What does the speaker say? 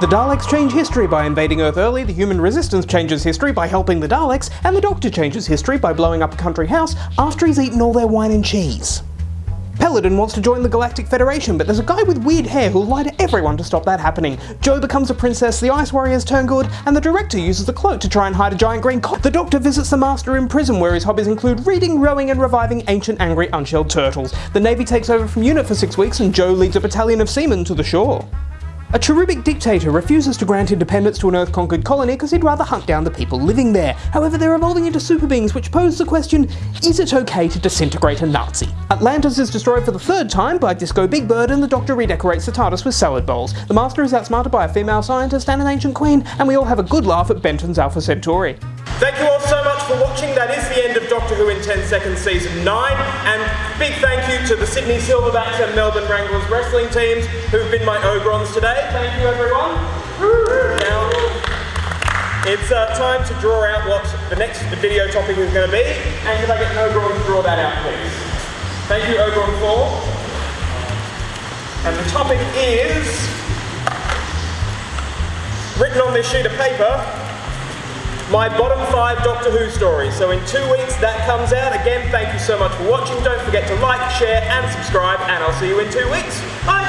The Daleks change history by invading Earth early, the human resistance changes history by helping the Daleks, and the Doctor changes history by blowing up a country house after he's eaten all their wine and cheese. Peladon wants to join the Galactic Federation, but there's a guy with weird hair who'll lie to everyone to stop that happening. Jo becomes a princess, the Ice Warriors turn good, and the director uses the cloak to try and hide a giant green cock. The Doctor visits the Master in prison, where his hobbies include reading, rowing, and reviving ancient, angry, unshelled turtles. The Navy takes over from UNIT for six weeks, and Jo leads a battalion of seamen to the shore. A cherubic dictator refuses to grant independence to an Earth-conquered colony because he'd rather hunt down the people living there. However, they're evolving into super beings, which pose the question, is it okay to disintegrate a Nazi? Atlantis is destroyed for the third time by Disco Big Bird and the Doctor redecorates the TARDIS with salad bowls. The Master is outsmarted by a female scientist and an ancient queen, and we all have a good laugh at Benton's Alpha Centauri. Thank you all so Doctor Who in 10 Seconds Season 9. And big thank you to the Sydney Silverbacks and Melbourne Wranglers wrestling teams who've been my Ogrons today. Thank you everyone. Now, it's uh, time to draw out what the next video topic is going to be. And can I get an Ogron to draw that out, please? Thank you, Ogron 4. And the topic is written on this sheet of paper my bottom five Doctor Who stories. So in two weeks that comes out. Again, thank you so much for watching. Don't forget to like, share and subscribe and I'll see you in two weeks. Bye!